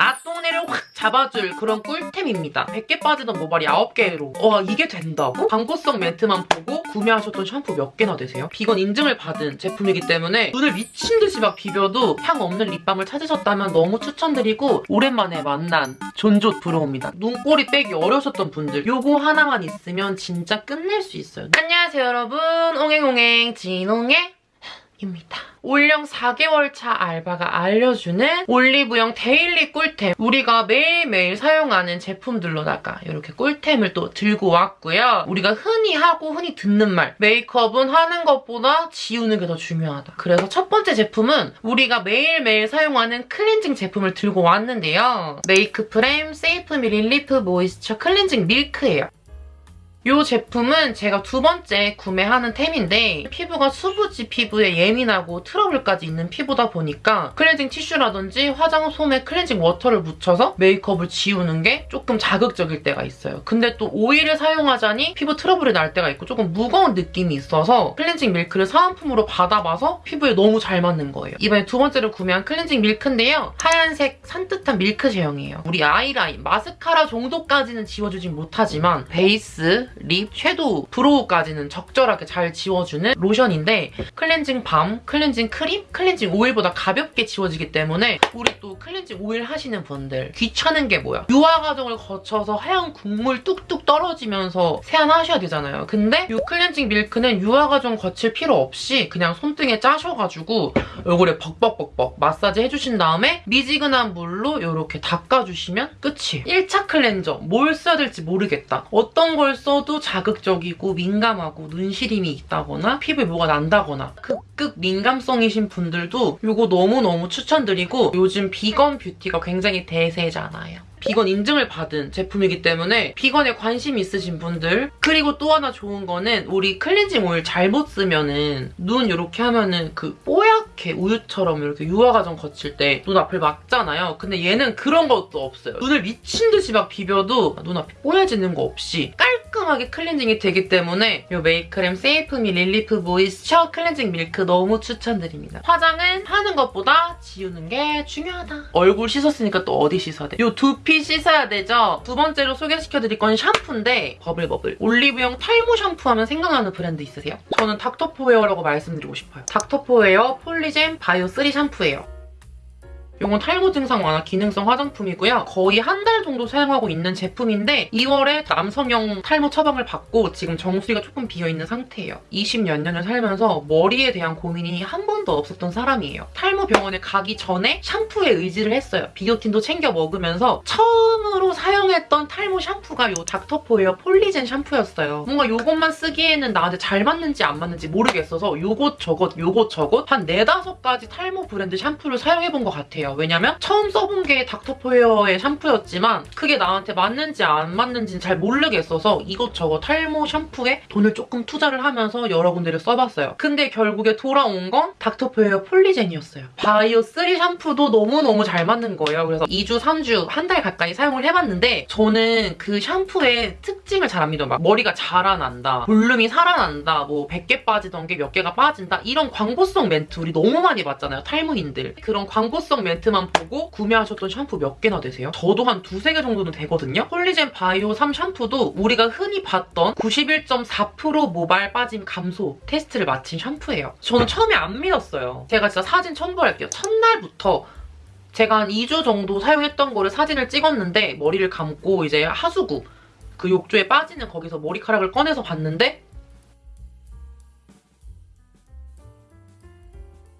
앞동네를 확 잡아줄 그런 꿀템입니다. 100개 빠지던 모발이 9개로 와 이게 된다고? 광고성 멘트만 보고 구매하셨던 샴푸 몇 개나 되세요? 비건 인증을 받은 제품이기 때문에 눈을 미친 듯이 막 비벼도 향 없는 립밤을 찾으셨다면 너무 추천드리고 오랜만에 만난 존조 brow입니다. 눈꼬리 빼기 어려우셨던 분들 요거 하나만 있으면 진짜 끝낼 수 있어요. 안녕하세요 여러분 옹행옹행 진옹행 입니다. 올영 4개월 차 알바가 알려주는 올리브영 daily 꿀템 우리가 매일매일 사용하는 제품들로다가 이렇게 꿀템을 또 들고 왔고요. 우리가 흔히 하고 흔히 듣는 말 메이크업은 하는 것보다 지우는 게 더 중요하다. 그래서 첫 번째 제품은 우리가 매일매일 사용하는 클렌징 제품을 들고 왔는데요. 메이크프렘 세이프미 릴리프 모이스처 클렌징 밀크예요. 이 제품은 제가 두 번째 구매하는 템인데 피부가 수부지 피부에 예민하고 트러블까지 있는 피부다 보니까 클렌징 티슈라든지 화장 솜에 클렌징 워터를 묻혀서 메이크업을 지우는 게 조금 자극적일 때가 있어요. 근데 또 오일을 사용하자니 피부 트러블이 날 때가 있고 조금 무거운 느낌이 있어서 클렌징 밀크를 사은품으로 받아봐서 피부에 너무 잘 맞는 거예요. 이번에 두 번째로 구매한 클렌징 밀크인데요. 하얀색 산뜻한 밀크 제형이에요. 우리 아이라인, 마스카라 정도까지는 지워주진 못하지만 베이스, lip, shadow, brow까지는 적절하게 잘 지워주는 로션인데 클렌징 balm, 클렌징 크림, 클렌징 오일보다 가볍게 지워지기 때문에 우리 또 클렌징 오일 하시는 분들 귀찮은 게 뭐야? 유화 과정을 거쳐서 하얀 국물 뚝뚝 떨어지면서 세안하셔야 되잖아요. 근데 이 클렌징 밀크는 유화 과정 거칠 필요 없이 그냥 손등에 짜셔가지고 얼굴에 벅벅벅벅 마사지 해주신 다음에 미지근한 물로 이렇게 닦아주시면 끝이에요. 1차 클렌저 뭘 써야 될지 모르겠다. 어떤 걸 써도 자극적이고 민감하고 눈시림이 있다거나 피부에 뭐가 난다거나 극극 민감성이신 분들도 이거 너무너무 추천드리고 요즘 비건 뷰티가 굉장히 대세잖아요. 비건 인증을 받은 제품이기 때문에 비건에 관심 있으신 분들 그리고 또 하나 좋은 거는 우리 클렌징 오일 잘못 쓰면은 눈 이렇게 하면은 그 뽀얗게 우유처럼 이렇게 유화 과정 거칠 때 눈앞을 막잖아요. 근데 얘는 그런 것도 없어요. 눈을 미친 듯이 막 비벼도 눈앞이 뽀얘지는 거 없이 깔끔 하게 클렌징이 되기 때문에 이 메이크프렘 세이프미 릴리프 모이스처 클렌징 밀크 너무 추천드립니다. 화장은 하는 것보다 지우는 게 중요하다. 얼굴 씻었으니까 또 어디 씻어야 돼? 이 두피 씻어야 되죠? 두 번째로 소개시켜드릴 건 샴푸인데 버블버블 올리브영 탈모 샴푸 하면 생각나는 브랜드 있으세요? 저는 닥터포헤어라고 말씀드리고 싶어요. 닥터포헤어 폴리젠 바이오 3 샴푸예요. 이건 탈모 증상 완화 기능성 화장품이고요. 거의 한 달 정도 사용하고 있는 제품인데 2월에 남성용 탈모 처방을 받고 지금 정수리가 조금 비어있는 상태예요. 20몇 년을 살면서 머리에 대한 고민이 한 번도 없었던 사람이에요. 탈모 병원에 가기 전에 샴푸에 의지를 했어요. 비오틴도 챙겨 먹으면서 처음으로 사용했던 탈모 샴푸가 이 닥터포웨어 폴리젠 샴푸였어요. 뭔가 이것만 쓰기에는 나한테 잘 맞는지 안 맞는지 모르겠어서 요것 저것 요것 저것 한 4, 5가지 탈모 브랜드 샴푸를 사용해본 것 같아요. 왜냐면 처음 써본 게 닥터포웨어의 샴푸였지만 그게 나한테 맞는지 안 맞는지는 잘 모르겠어서 이것저것 탈모 샴푸에 돈을 조금 투자를 하면서 여러 군데를 써봤어요. 근데 결국에 돌아온 건 닥터포헤어 폴리젠이었어요. 바이오 3 샴푸도 너무너무 잘 맞는 거예요. 그래서 2주, 3주, 한 달 가까이 사용을 해봤는데 저는 그 샴푸의 특징을 잘안 믿어요. 막 머리가 자라난다, 볼륨이 살아난다, 뭐 100개 빠지던 게 몇 개가 빠진다 이런 광고성 멘트 우리 너무 많이 봤잖아요. 탈모인들. 그런 광고성 멘트 멘트만 보고 구매하셨던 샴푸 몇 개나 되세요? 저도 한 두세 개 정도는 되거든요? 폴리젠 바이오 3 샴푸도 우리가 흔히 봤던 91.4% 모발 빠짐 감소 테스트를 마친 샴푸예요. 저는 처음에 안 믿었어요. 제가 진짜 사진 첨부할게요. 첫날부터 제가 한 2주 정도 사용했던 거를 사진을 찍었는데 머리를 감고 이제 하수구 그 욕조에 빠지는 거기서 머리카락을 꺼내서 봤는데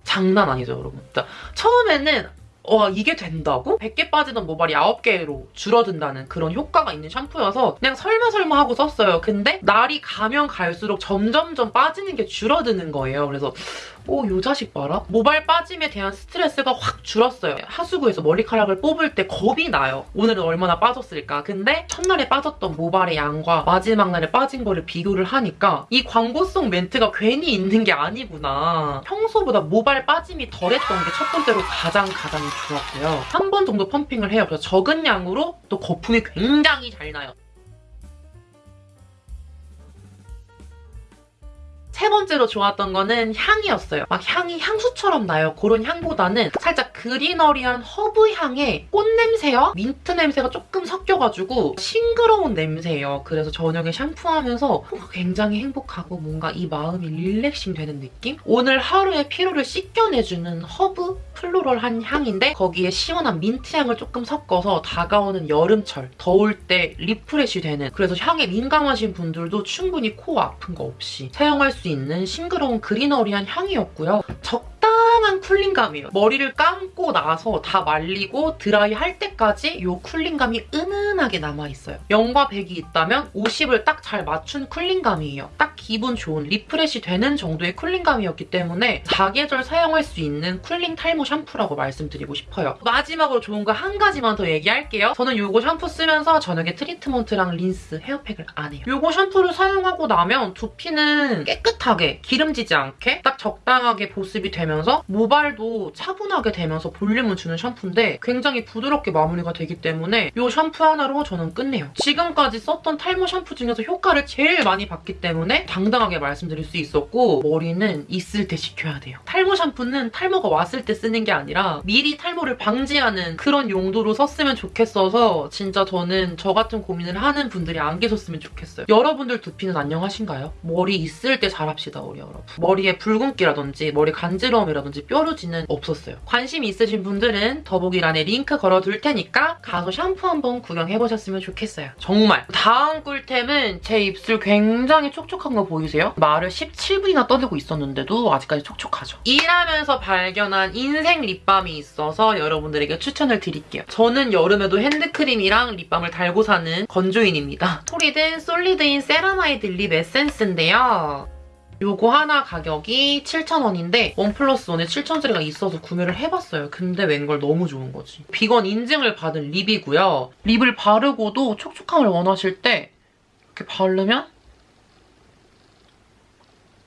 장난 아니죠, 여러분. 그러니까 처음에는 와 이게 된다고? 100개 빠지던 모발이 9개로 줄어든다는 그런 효과가 있는 샴푸여서 그냥 설마설마 하고 썼어요. 근데 날이 가면 갈수록 점점점 빠지는 게 줄어드는 거예요. 그래서 오, 요 자식 봐라. 모발 빠짐에 대한 스트레스가 확 줄었어요. 하수구에서 머리카락을 뽑을 때 겁이 나요. 오늘은 얼마나 빠졌을까. 근데 첫날에 빠졌던 모발의 양과 마지막 날에 빠진 거를 비교를 하니까 이 광고성 멘트가 괜히 있는 게 아니구나. 평소보다 모발 빠짐이 덜했던 게 첫 번째로 가장 가장 좋았고요. 한 번 정도 펌핑을 해요. 그래서 적은 양으로 또 거품이 굉장히 잘 나요. 세 번째로 좋았던 거는 향이었어요. 막 향이 향수처럼 나요. 그런 향보다는 살짝 greenery한 허브 향에 꽃 냄새와 민트 냄새가 조금 섞여가지고 싱그러운 냄새예요. 그래서 저녁에 샴푸하면서 굉장히 행복하고 뭔가 이 마음이 relaxing 되는 느낌? 오늘 하루의 피로를 씻겨내주는 허브 floral한 향인데 거기에 시원한 민트 향을 조금 섞어서 다가오는 여름철, 더울 때 refresh 되는 그래서 향에 민감하신 분들도 충분히 코 아픈 거 없이 사용할 수 있는 싱그러운 greenery한 향이었고요. 적당 한 cooling감이에요. 머리를 감고 나서 다 말리고 드라이 할 때까지 이 cooling감이 은은하게 남아있어요. 0과 100이 있다면 50을 딱 잘 맞춘 cooling감이에요. 딱 기분 좋은 refresh 되는 정도의 cooling감이었기 때문에 사계절 사용할 수 있는 cooling 탈모 샴푸라고 말씀드리고 싶어요. 마지막으로 좋은 거 한 가지만 더 얘기할게요. 저는 이거 샴푸 쓰면서 저녁에 트리트먼트랑 린스, 헤어팩을 안 해요. 이거 샴푸를 사용하고 나면 두피는 깨끗하게 기름지지 않게 딱 적당하게 보습이 되면서 모발도 차분하게 되면서 볼륨을 주는 샴푸인데 굉장히 부드럽게 마무리가 되기 때문에 이 샴푸 하나로 저는 끝내요. 지금까지 썼던 탈모 샴푸 중에서 효과를 제일 많이 봤기 때문에 당당하게 말씀드릴 수 있었고 머리는 있을 때 식혀야 돼요. 탈모 샴푸는 탈모가 왔을 때 쓰는 게 아니라 미리 탈모를 방지하는 그런 용도로 썼으면 좋겠어서 진짜 저는 저 같은 고민을 하는 분들이 안 계셨으면 좋겠어요. 여러분들 두피는 안녕하신가요? 머리 있을 때 잘합시다 우리 여러분. 머리에 붉은기라든지 머리 간지러움이라든지 뾰루 지는 없었어요. 관심 있으신 분들은 더보기란에 링크 걸어둘 테니까 가서 샴푸 한번 구경해보셨으면 좋겠어요. 정말 다음 꿀템은 제 입술 굉장히 촉촉한 거 보이세요? 말을 17분이나 떠들고 있었는데도 아직까지 촉촉하죠. 일하면서 발견한 인생 립밤이 있어서 여러분들에게 추천을 드릴게요. 저는 여름에도 핸드크림이랑 립밤을 달고 사는 건조인입니다. 토리든 솔리드인 세라마이드 lip 에센스인데요. 요거 하나 가격이 7,000원인데 원 플러스 원에 7,000원짜리가 있어서 구매를 해봤어요. 근데 웬걸 너무 좋은 거지. 비건 인증을 받은 lip이고요. lip을 바르고도 촉촉함을 원하실 때 이렇게 바르면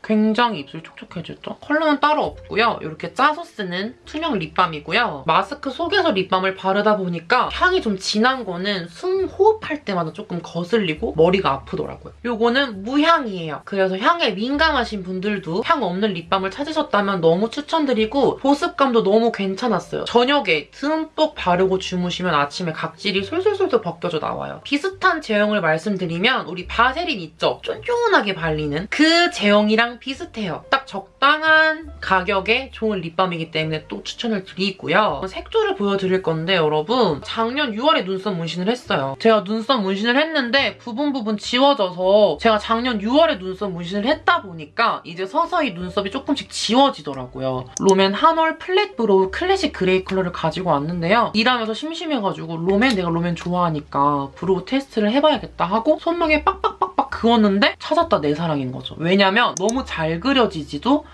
굉장히 입술이 촉촉해졌죠? 컬러는 따로 없고요. 이렇게 짜서 쓰는 투명 립밤이고요. 마스크 속에서 립밤을 바르다 보니까 향이 좀 진한 거는 숨 호흡할 때마다 조금 거슬리고 머리가 아프더라고요. 이거는 무향이에요. 그래서 향에 민감하신 분들도 향 없는 립밤을 찾으셨다면 너무 추천드리고 보습감도 너무 괜찮았어요. 저녁에 듬뿍 바르고 주무시면 아침에 각질이 솔솔솔솔 벗겨져 나와요. 비슷한 제형을 말씀드리면 우리 바세린 있죠? 쫀쫀하게 발리는 그 제형이랑 비슷해요. 딱 적당한 가격에 좋은 립밤이기 때문에 또 추천을 드리고요. 색조를 보여드릴 건데 여러분 작년 6월에 눈썹 문신을 했어요. 제가 눈썹 문신을 했는데 부분 부분 지워져서 제가 작년 6월에 눈썹 문신을 했다 보니까 이제 서서히 눈썹이 조금씩 지워지더라고요. 롬앤 한올 flat brow 클래식 그레이 컬러를 가지고 왔는데요. 일하면서 심심해가지고 롬앤 내가 롬앤 좋아하니까 brow 테스트를 해봐야겠다 하고 손목에 빡빡빡빡 그었는데 찾았다 내 사랑인 거죠. 왜냐면 너무 잘 그려지지도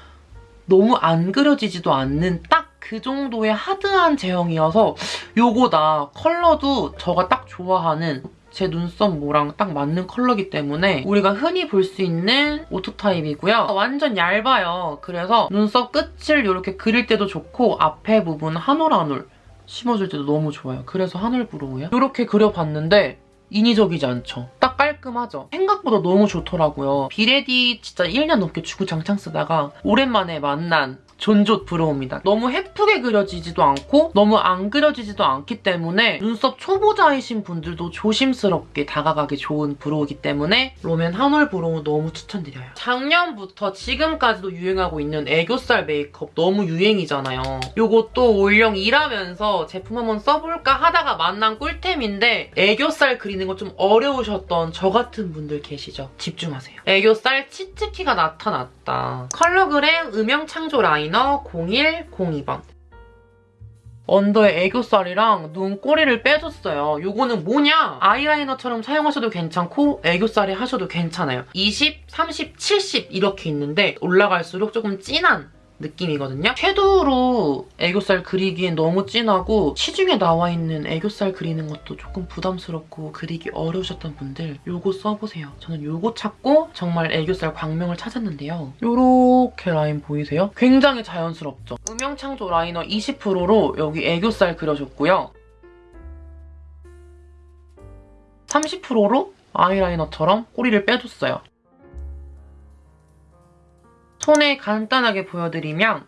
너무 안 그려지지도 않는 딱 그 정도의 하드한 제형이어서 요거다. 컬러도 저가 딱 좋아하는 제 눈썹 모랑 딱 맞는 컬러기 때문에 우리가 흔히 볼 수 있는 auto 타입이고요. 완전 얇아요. 그래서 눈썹 끝을 이렇게 그릴 때도 좋고 앞에 부분 한 올 한 올 심어줄 때도 너무 좋아요. 그래서 한올 brow예요. 이렇게 그려봤는데 인위적이지 않죠. 딱 깔끔하죠. 생각보다 너무 좋더라고요. 비레디 진짜 1년 넘게 주구장창 쓰다가 오랜만에 만난 존존 brow입니다. 너무 예쁘게 그려지지도 않고 너무 안 그려지지도 않기 때문에 눈썹 초보자이신 분들도 조심스럽게 다가가기 좋은 brow이기 때문에 롬앤 한올 brow 너무 추천드려요. 작년부터 지금까지도 유행하고 있는 애교살 메이크업 너무 유행이잖아요. 이것도 올영 일하면서 제품 한번 써볼까 하다가 만난 꿀템인데 애교살 그리는 거 좀 어려우셨던 저 같은 분들 계시죠? 집중하세요. 애교살 치트키가 나타났다. 컬러그램 음영 창조 라이너 0102번. 언더에 애교살이랑 눈꼬리를 빼줬어요. 요거는 뭐냐? 아이라이너처럼 사용하셔도 괜찮고 애교살에 하셔도 괜찮아요. 20, 30, 70 이렇게 있는데 올라갈수록 조금 진한 느낌이거든요. 섀도우로 애교살 그리기엔 너무 진하고 시중에 나와 있는 애교살 그리는 것도 조금 부담스럽고 그리기 어려우셨던 분들 요거 써보세요. 저는 요거 찾고 정말 애교살 광명을 찾았는데요. 요렇게 라인 보이세요? 굉장히 자연스럽죠? 음영창조 라이너 20%로 여기 애교살 그려줬고요. 30%로 아이라이너처럼 꼬리를 빼줬어요. 손에 간단하게 보여드리면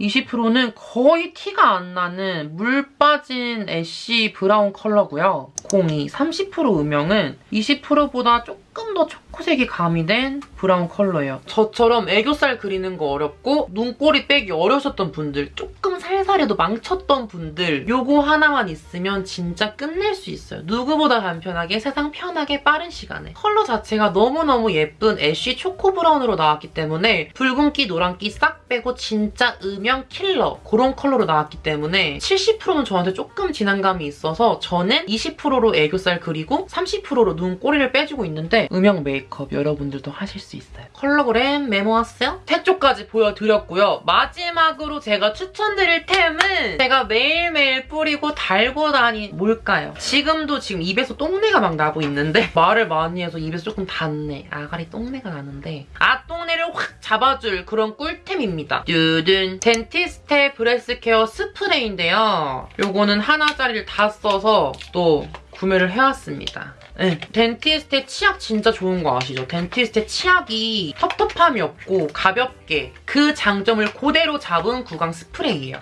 20%는 거의 티가 안 나는 물 빠진 ash 브라운 컬러고요. 02 30% 음영은 20%보다 조금 더 초코색이 가미된 브라운 컬러예요. 저처럼 애교살 그리는 거 어렵고 눈꼬리 빼기 어려우셨던 분들 조금 살살해도 망쳤던 분들 요거 하나만 있으면 진짜 끝낼 수 있어요. 누구보다 간편하게 세상 편하게 빠른 시간에 컬러 자체가 너무너무 예쁜 ash 초코 브라운으로 나왔기 때문에 붉은기 노란기 싹 빼고 진짜 음영 킬러 그런 컬러로 나왔기 때문에 70%는 저한테 조금 진한 감이 있어서 저는 20%로 애교살 그리고 30%로 눈꼬리를 빼주고 있는데 음영 메이크업 여러분들도 하실 수 있어요. 컬러그램 메모하세요. 색조까지 보여드렸고요. 마지막으로 제가 추천드릴 템은 제가 매일매일 뿌리고 달고 다니 뭘까요? 지금도 지금 입에서 똥내가 막 나고 있는데 말을 많이 해서 입에서 조금 단내. 아가리 똥내가 나는데 아 똥내를 확 잡아줄 그런 꿀템입니다. 뚜둔 덴티스테 breath care 스프레이인데요. 요거는 하나짜리를 다 써서 또 구매를 해왔습니다. 네, 덴티스테 치약 진짜 좋은 거 아시죠? 덴티스테 치약이 텁텁함이 없고 가볍게 그 장점을 그대로 잡은 구강 스프레이예요.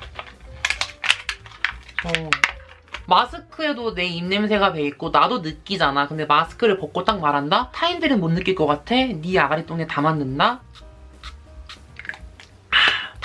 어. 마스크에도 내 입냄새가 배있고 나도 느끼잖아. 근데 마스크를 벗고 딱 말한다? 타인들은 못 느낄 것 같아? 네 아가리 똥에 다 맞는다?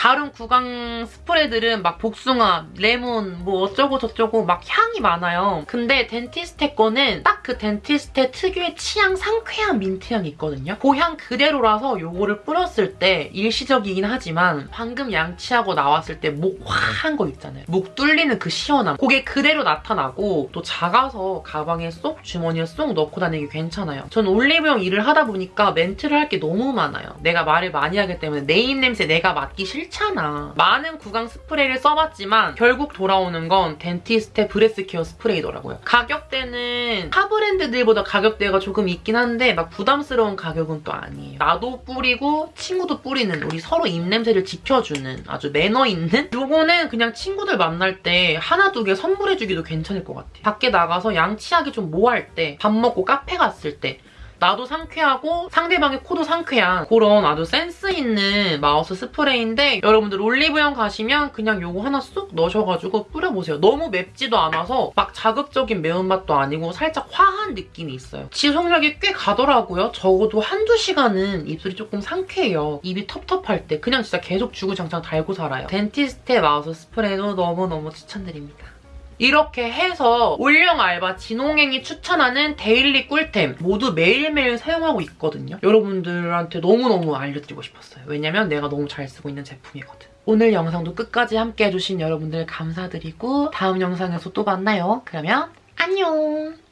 다른 구강 스프레들은 막 복숭아, 레몬, 뭐 어쩌고 저쩌고 막 향이 많아요. 근데 덴티스테 거는 딱 그 덴티스테 특유의 치향 상쾌한 민트 향이 있거든요. 그향 그대로라서 요거를 뿌렸을 때 일시적이긴 하지만 방금 양치하고 나왔을 때목 화한 거 있잖아요. 목 뚫리는 그 시원함. 그게 그대로 나타나고 또 작아서 가방에 쏙 주머니에 쏙 넣고 다니기 괜찮아요. 전 올리브영 일을 하다 보니까 멘트를 할 게 너무 많아요. 내가 말을 많이 하기 때문에 내 입냄새 내가 맡기 싫잖아. 많은 구강 스프레이를 써봤지만 결국 돌아오는 건 덴티스테 breath care 스프레이더라고요. 가격대는 타 브랜드들보다 가격대가 조금 있긴 한데 막 부담스러운 가격은 또 아니에요. 나도 뿌리고 친구도 뿌리는 우리 서로 입냄새를 지켜주는 아주 매너 있는 요거는 그냥 친구들 만날 때 하나 두 개 선물해주기도 괜찮을 것 같아요. 밖에 나가서 양치하기 좀 뭐 할 때 밥 먹고 카페 갔을 때 나도 상쾌하고 상대방의 코도 상쾌한 그런 아주 센스 있는 mouth 스프레이인데 여러분들 올리브영 가시면 그냥 요거 하나 쑥 넣으셔가지고 뿌려보세요. 너무 맵지도 않아서 막 자극적인 매운맛도 아니고 살짝 화한 느낌이 있어요. 지속력이 꽤 가더라고요. 적어도 한두 시간은 입술이 조금 상쾌해요. 입이 텁텁할 때 그냥 진짜 계속 주구장창 달고 살아요. 덴티스테 mouth 스프레이도 너무너무 추천드립니다. 이렇게 해서 올영 알바 진홍행이 추천하는 데일리 꿀템 모두 매일매일 사용하고 있거든요. 여러분들한테 너무너무 알려드리고 싶었어요. 왜냐면 내가 너무 잘 쓰고 있는 제품이거든. 오늘 영상도 끝까지 함께 해주신 여러분들 감사드리고 다음 영상에서 또 만나요. 그러면 안녕!